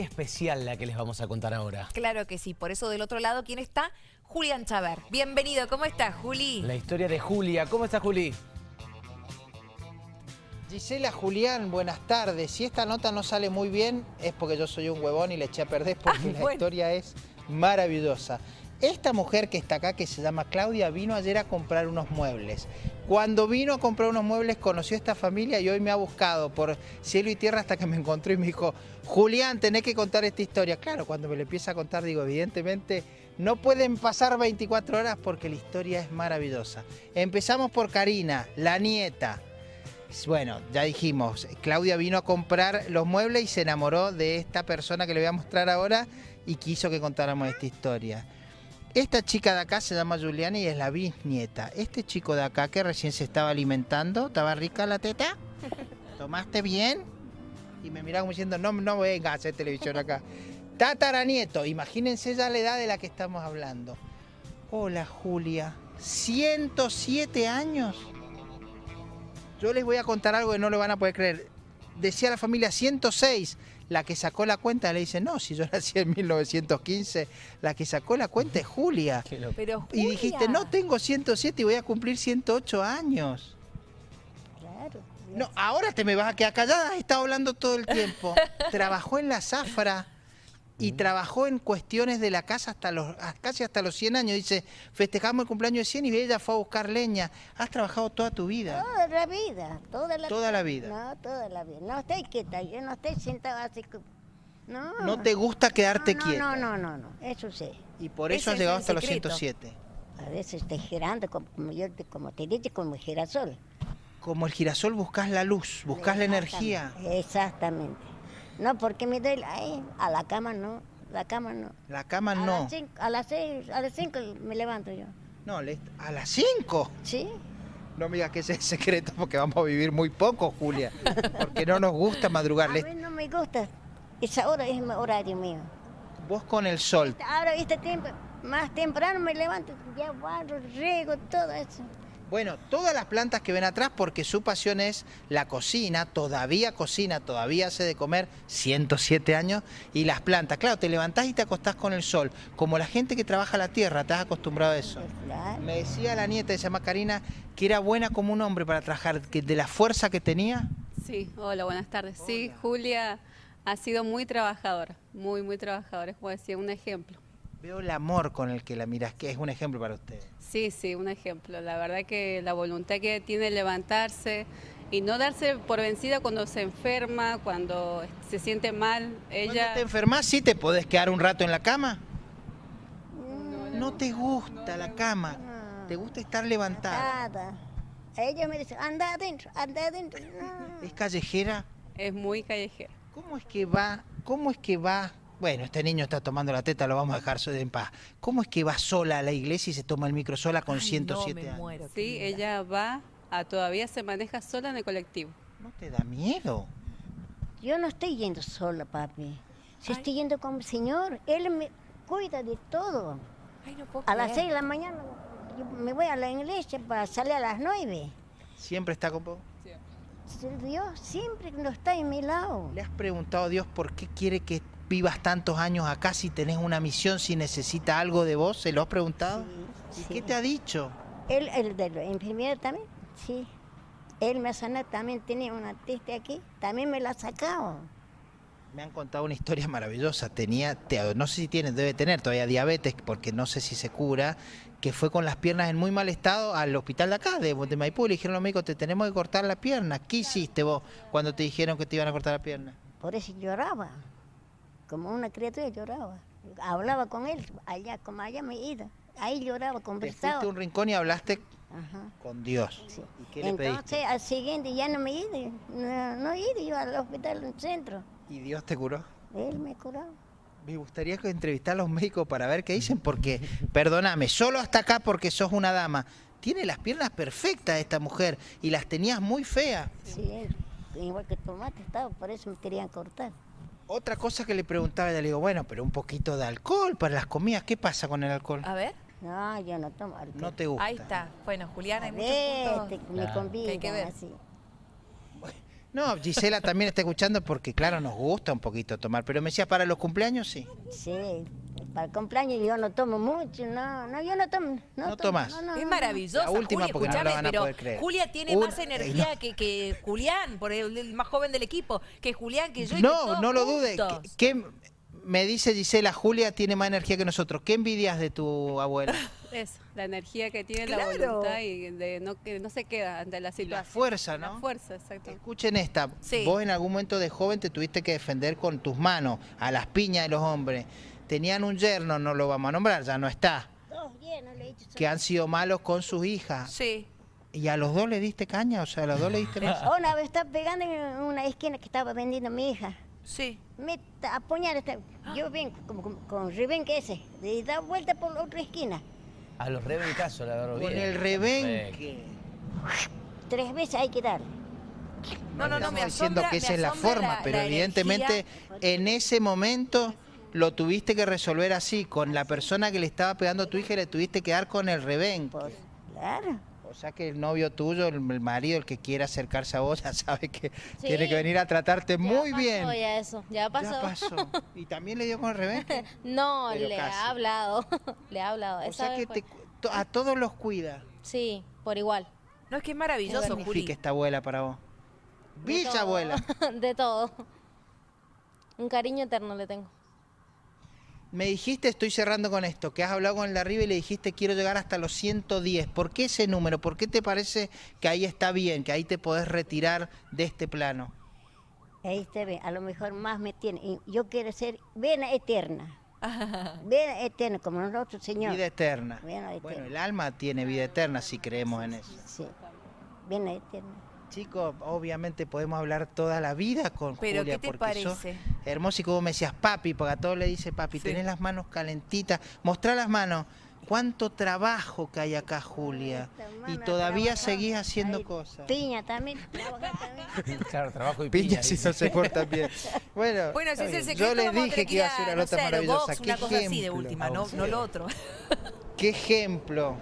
especial la que les vamos a contar ahora. Claro que sí, por eso del otro lado, ¿quién está? Julián Chaver. Bienvenido, ¿cómo estás, Juli? La historia de Julia. ¿Cómo está Juli? Gisela Julián, buenas tardes. Si esta nota no sale muy bien es porque yo soy un huevón y le eché a perder porque Ah, la bueno. historia es maravillosa. Esta mujer que está acá, que se llama Claudia, vino ayer a comprar unos muebles. Cuando vino a comprar unos muebles conoció a esta familia y hoy me ha buscado por cielo y tierra hasta que me encontró y me dijo, Julián, tenés que contar esta historia. Claro, cuando me lo empieza a contar digo, evidentemente no pueden pasar 24 horas porque la historia es maravillosa. Empezamos por Karina, la nieta. Bueno, ya dijimos, Claudia vino a comprar los muebles y se enamoró de esta persona que le voy a mostrar ahora y quiso que contáramos esta historia. Esta chica de acá se llama Juliana y es la bisnieta. Este chico de acá que recién se estaba alimentando, ¿estaba rica la teta? ¿Tomaste bien? Y me miraba como diciendo, no, no venga a hacer televisión acá. Tataranieto, imagínense ya la edad de la que estamos hablando. Hola Julia, 107 años. Yo les voy a contar algo que no lo van a poder creer. Decía la familia 106, la que sacó la cuenta le dice, no, si yo nací en 1915, la que sacó la cuenta es Julia. Pero Y dijiste, no tengo 107 y voy a cumplir 108 años. Claro. No, ahora te me vas a quedar callada, has estado hablando todo el tiempo. Trabajó en la zafra y trabajó en cuestiones de la casa hasta los, casi hasta los 100 años. Dice, festejamos el cumpleaños de 100 y ella fue a buscar leña. Has trabajado toda tu vida. Toda la vida, toda la Toda la vida. No, toda la vida. No estoy quieta, yo no estoy sentada así. No. No te gusta quedarte no, quieta. No, no, no, no, eso sí. Y por Ese eso has llegado el hasta los secreto. 107. A veces estoy girando, como, yo te- como te dije, como girasol. Como el girasol buscas la luz, buscas la energía. Exactamente. No, porque me doy, ay, a la cama no, la cama no. La cama A no. las cinco, a las seis, a las cinco me levanto yo. No, a las 5. ¿Sí? No me digas que ese es secreto porque vamos a vivir muy poco, Julia. Porque no nos gusta madrugar. A mí no me gusta. Esa hora es mi horario mío. Vos con el sol. Ahora este tiempo, más temprano me levanto, ya barro, riego, todo eso. Bueno, todas las plantas que ven atrás, porque su pasión es la cocina, todavía cocina, todavía hace de comer 107 años, y las plantas. Claro, te levantás y te acostás con el sol. Como la gente que trabaja la tierra, te has acostumbrado a eso. Claro. Me decía la nieta, se llama Karina, que era buena como un hombre para trabajar, que de la fuerza que tenía. Sí, hola, buenas tardes. Sí, Julia ha sido muy trabajadora, muy, muy trabajadora, es como decía, un ejemplo. Veo el amor con el que la miras, que es un ejemplo para ustedes. Sí, sí, un ejemplo. La verdad que la voluntad que tiene levantarse y no darse por vencida cuando se enferma, cuando se siente mal. Cuando Ella te enfermas, sí te podés quedar un rato en la cama. No te gusta la cama, te gusta estar levantada. Nada. Ella me dice, anda adentro, anda adentro. No. Es callejera. es muy callejera. ¿Cómo es que va? ¿Cómo es que va? Bueno, este niño está tomando la teta, lo vamos a dejar en paz. ¿Cómo es que va sola a la iglesia y se toma el micro sola con Ay, 107 no, me años? muero, Sí, ella va, a, todavía se maneja sola en el colectivo. ¿No te da miedo? Yo no estoy yendo sola, papi. Si Ay. estoy yendo con mi señor, él me cuida de todo. Ay, no puedo A las creer. seis de la mañana yo me voy a la iglesia para salir a las nueve. ¿Siempre está con vos? Dios siempre no está en mi lado. ¿Le has preguntado a Dios por qué quiere que vivas tantos años acá si tenés una misión, si necesita algo de vos? ¿Se lo has preguntado? Sí, ¿Y sí. qué te ha dicho? Él, el de la enfermera también, sí. Él me ha sanado, también tenía una testa aquí, también me la ha sacado. Me han contado una historia maravillosa. Tenía, te- no sé si tiene, debe tener todavía diabetes, porque no sé si se cura, que fue con las piernas en muy mal estado al hospital de acá, de, de Maipú. Le dijeron los médicos, te tenemos que cortar la pierna. ¿Qué hiciste vos cuando te dijeron que te iban a cortar la pierna? Por eso lloraba, como una criatura lloraba. Hablaba con él, allá, como allá me iba. Ahí lloraba, Te conversaba. a un rincón y hablaste Ajá, con Dios. sí. ¿Y qué le Entonces, pediste? al siguiente ya no me iba, no, no iba yo al hospital del centro. ¿Y Dios te curó? Él me curó. Me gustaría que entrevistar a los médicos para ver qué dicen, porque, perdóname, solo hasta acá porque sos una dama. Tiene las piernas perfectas esta mujer y las tenías muy feas. Sí, igual que tomate estaba, por eso me querían cortar. Otra cosa que le preguntaba, le digo, bueno, pero un poquito de alcohol para las comidas, ¿qué pasa con el alcohol? A ver, No, yo no tomo alcohol. No te gusta. ahí está. Bueno, Julián, hay muchos puntos. te- me Claro. convidan Que hay que ver. así. No, Gisela también está escuchando porque, claro, nos gusta un poquito tomar, pero me decía, para los cumpleaños sí. Sí, para el cumpleaños yo no tomo mucho, no, no, yo no tomo. No, No tomo, tomás. no, no, Es no. maravillosa, La última Juli, porque no escúchame, van a pero poder creer. Julia tiene más energía no. que, que Julián, por el, el más joven del equipo, que Julián, que yo y que No, todos no lo dude. juntos. ¿Qué, qué- me dice Gisela, Julia tiene más energía que nosotros. ¿Qué envidias de tu abuela? Eso, la energía que tiene, Claro. la voluntad y de no, que no se queda ante la Y situación. la fuerza, ¿no? La fuerza, exacto. Escuchen esta. Sí. Vos en algún momento de joven te tuviste que defender con tus manos a las piñas de los hombres. Tenían un yerno, no lo vamos a nombrar, ya no está, Dos llenos le he dicho. que han sido malos con sus hijas. Sí. ¿Y a los dos le diste caña? O sea, a los dos le diste... Una vez estaba pegando en una esquina que estaba vendiendo mi hija. Sí. Me esta- yo vengo como, como- con rebenque ese, y da vuelta por la otra esquina. A los rebencazos, la verdad. Con bien. el rebenque. Tres veces hay que dar. No, no, no, Estamos me diciendo asombra, que me esa es la forma, la- pero la evidentemente energía. en ese momento lo tuviste que resolver así, con la persona que le estaba pegando a tu hija y le tuviste que dar con el rebenque. Pues, claro. O sea que el novio tuyo, el marido, el que quiera acercarse a vos, ya sabe que Sí. tiene que venir a tratarte muy ya bien. Pasó ya eso, ya pasó. Ya pasó. ¿Y también le dio con el rebenque? No, Pero le casi. ha hablado, le ha hablado. O Esa sea que te a todos los cuida. Sí, por igual. No, es que es ¿Qué maravilloso, significa Juli. esta abuela para vos? De Bicha todo. abuela. De todo. Un cariño eterno le tengo. Me dijiste, estoy cerrando con esto, que has hablado con el de arriba y le dijiste quiero llegar hasta los 110. ¿Por qué ese número? ¿Por qué te parece que ahí está bien, que ahí te podés retirar de este plano? Ahí se ve, a lo mejor más me tiene. Yo quiero ser vena eterna. Vena eterna, como nosotros, Señor. Vida eterna. Vida eterna. Bueno, el alma tiene vida eterna si creemos en eso. Sí, vena eterna. Chicos, obviamente podemos hablar toda la vida con Pero, Julia. ¿qué te porque parece? hermoso y como me decías, papi, porque a todos le dice papi, Sí. tenés las manos calentitas. Mostrá las manos. ¿Cuánto trabajo que hay acá, Julia? Y todavía seguís haciendo cosas. Piña también. Claro, trabajo y Piña piña. si no se porta bien. Bueno, Bueno, si está es el bien. secreto, yo les dije que iba a ser una no nota maravillosa. box, ¿Qué una cosa así de ejemplo? última, no, no lo otro. ¿Qué ejemplo?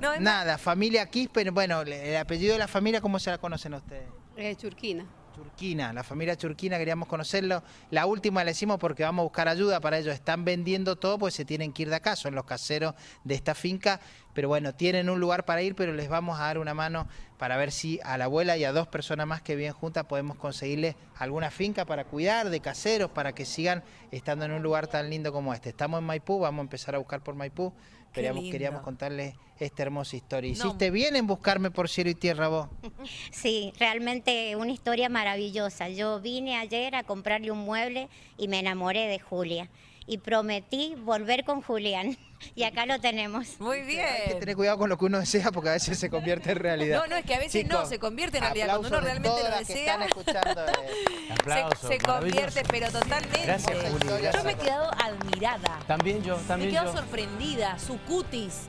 No, Nada, familia Quispe, bueno, el apellido de la familia, ¿cómo se la conocen ustedes? Eh, Churquina. Churquina, la familia Churquina, queríamos conocerlo. La última le decimos porque vamos a buscar ayuda para ellos. Están vendiendo todo, pues se tienen que ir de acá, son los caseros de esta finca. Pero bueno, tienen un lugar para ir, pero les vamos a dar una mano para ver si a la abuela y a dos personas más que viven juntas podemos conseguirles alguna finca para cuidar de caseros, para que sigan estando en un lugar tan lindo como este. Estamos en Maipú, vamos a empezar a buscar por Maipú. Queríamos, queríamos contarles esta hermosa historia. No. Hiciste bien en buscarme por cielo y tierra vos. Sí, realmente una historia maravillosa. Yo vine ayer a comprarle un mueble y me enamoré de Julia. Y prometí volver con Julián. Y acá lo tenemos. Muy Hay que bien. tener cuidado con lo que uno desea porque a veces se convierte en realidad. No, no, es que a veces no, se convierte en realidad. Cuando uno realmente todas lo las que desea, están escuchando, eh. Aplausos, se, se convierte, pero totalmente. Gracias, Juli. Yo me he quedado admirada. También yo, Me he también quedado yo. sorprendida. Su cutis,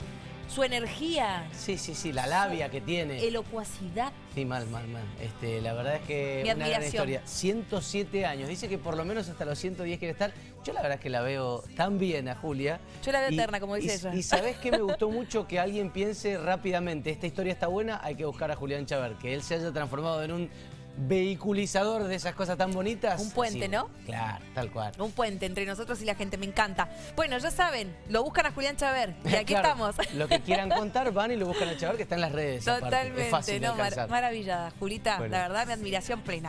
su energía, Sí, sí, sí, la labia que tiene. elocuacidad. Sí, mal, mal, mal. Este, la verdad es que Mi una gran historia. 107 años. Dice que por lo menos hasta los 110 quiere estar. Yo la verdad es que la veo tan bien a Julia. Yo la veo eterna, como dice y, ella. Y sabes que me gustó mucho que alguien piense rápidamente, esta historia está buena, hay que buscar a Julián Chaver, que él se haya transformado en un vehiculizador de esas cosas tan bonitas. Un puente, Sí, ¿no? Claro, tal cual. Un puente entre nosotros y la gente, me encanta. Bueno, ya saben, lo buscan a Julián Chaver. Y aquí Claro, estamos. Lo que quieran contar, van y lo buscan a Chaver, que está en las redes. Totalmente, Es fácil de no, mar- maravillada. Julita, Bueno. la verdad, mi admiración plena.